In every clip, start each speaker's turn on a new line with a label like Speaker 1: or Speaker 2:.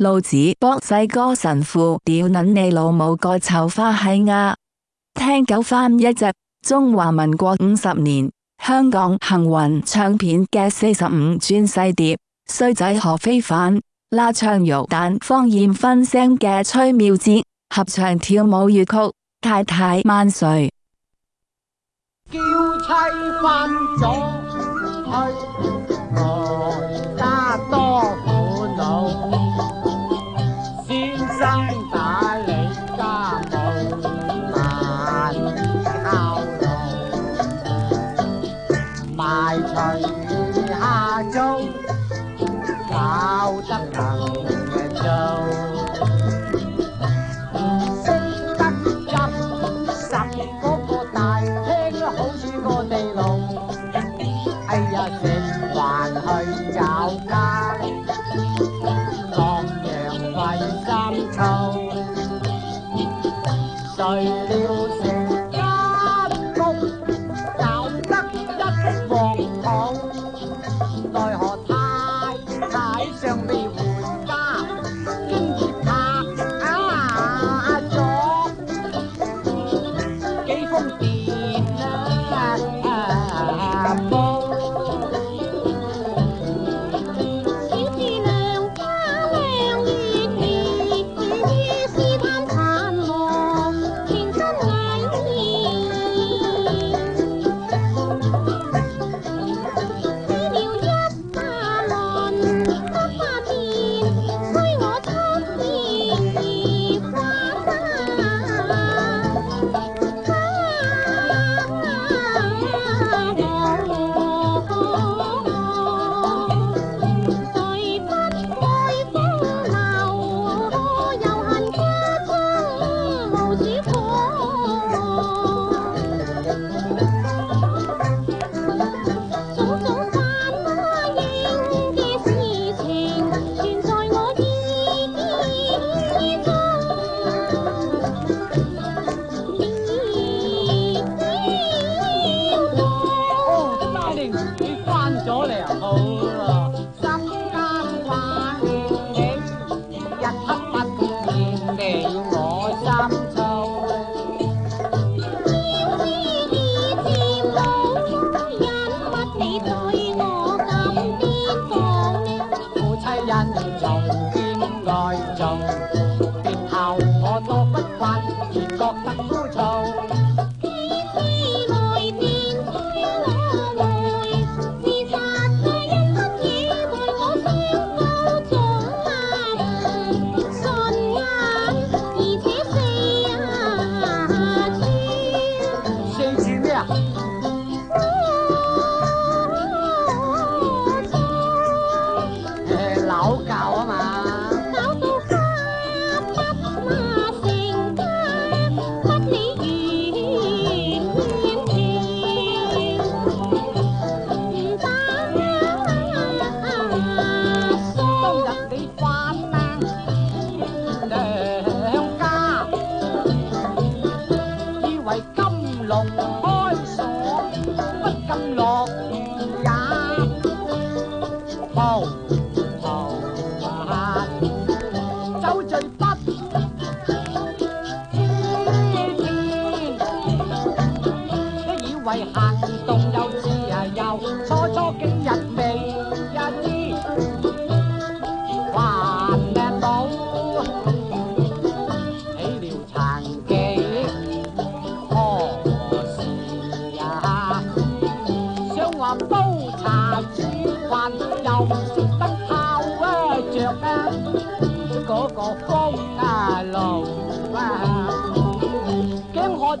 Speaker 1: 老子博世哥神父屌捻你老母个臭花喜啊！听九翻一只中华民国五十年香港幸运唱片嘅四十五转细碟，衰仔何非凡拉唱玉蛋方艳分声嘅崔妙哲合唱跳舞粤曲太太万岁。
Speaker 2: 入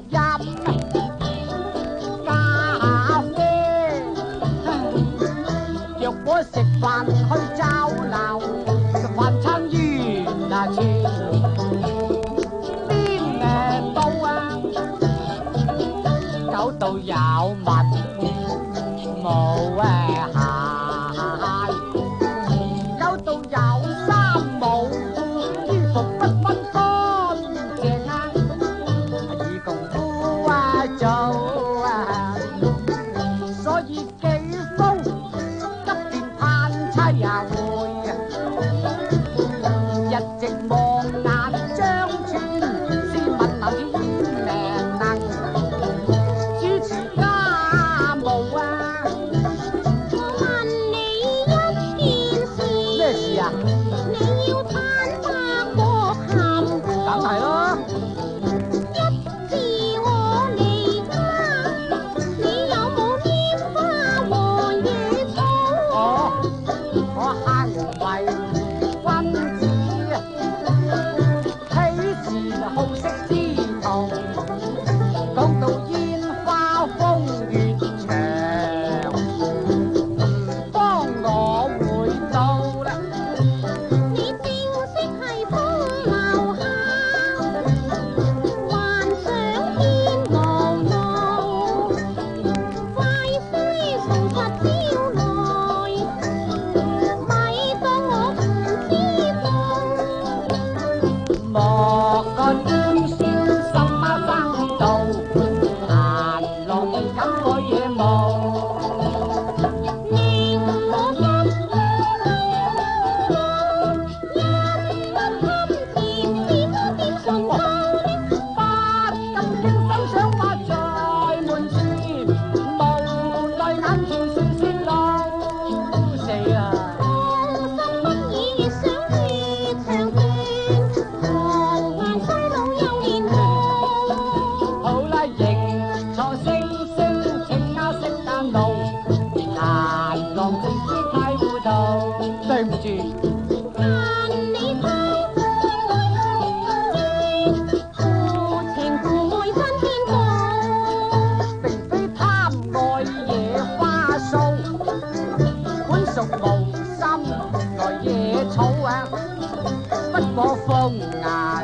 Speaker 2: 咖啡，若果食饭去酒楼，饭餐完啊，钱边诶到啊，酒到有物冇。有三无衣服不。Oh. 心來夜草啊，不可風牙。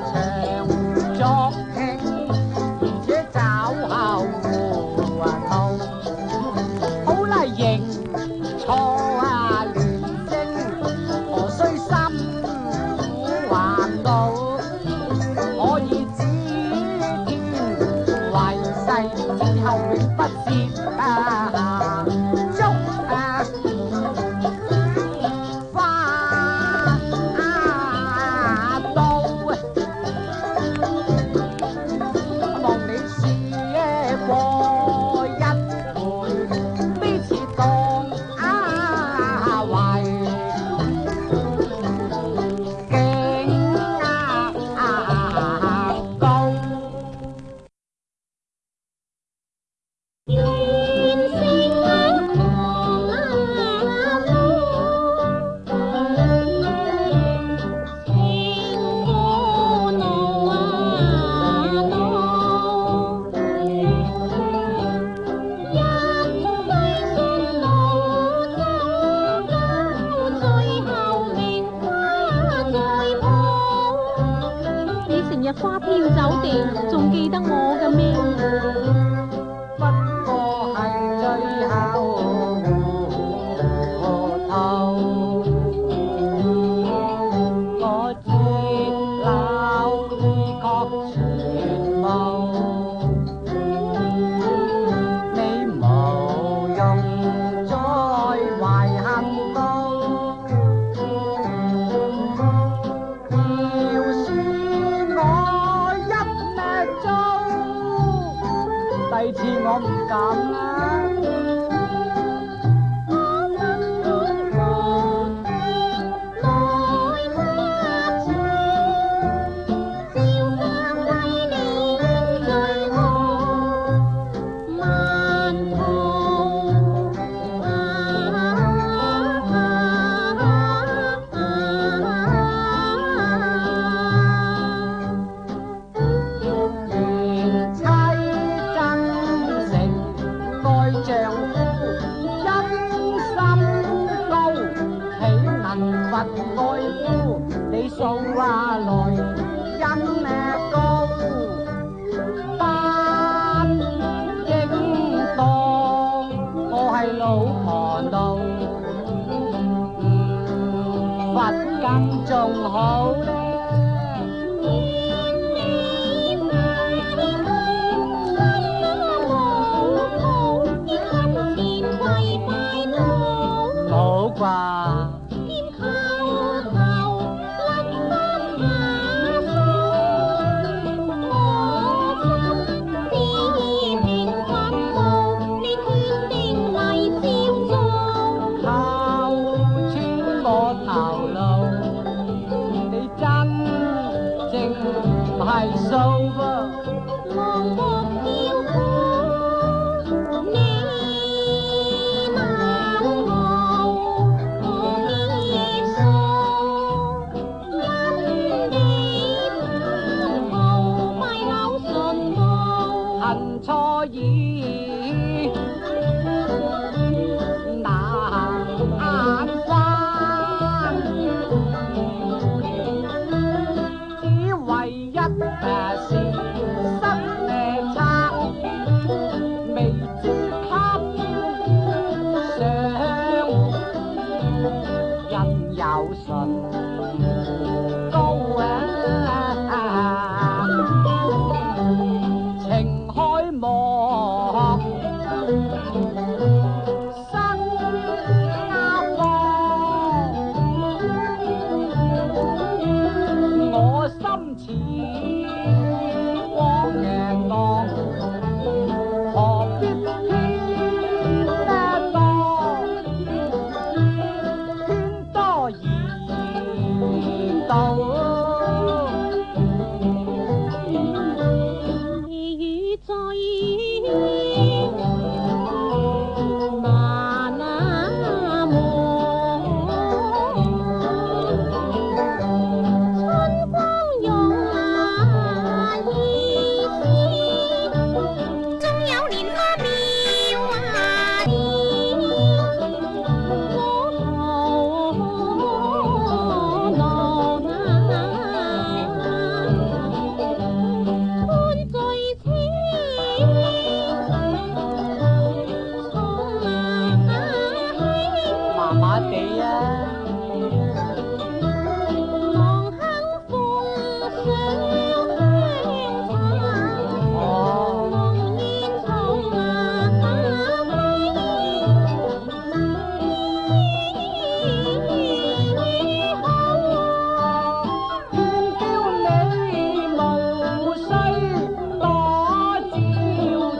Speaker 3: 日花天酒地，仲记得我嘅咩？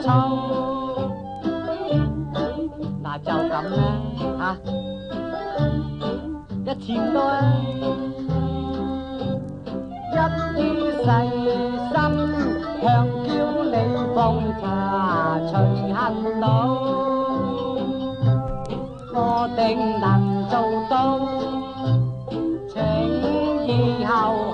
Speaker 2: 秋。嗱就咁啦嚇，一千多啊，一於細心香蕉你放茶隨恨老，我定能做到，請以後。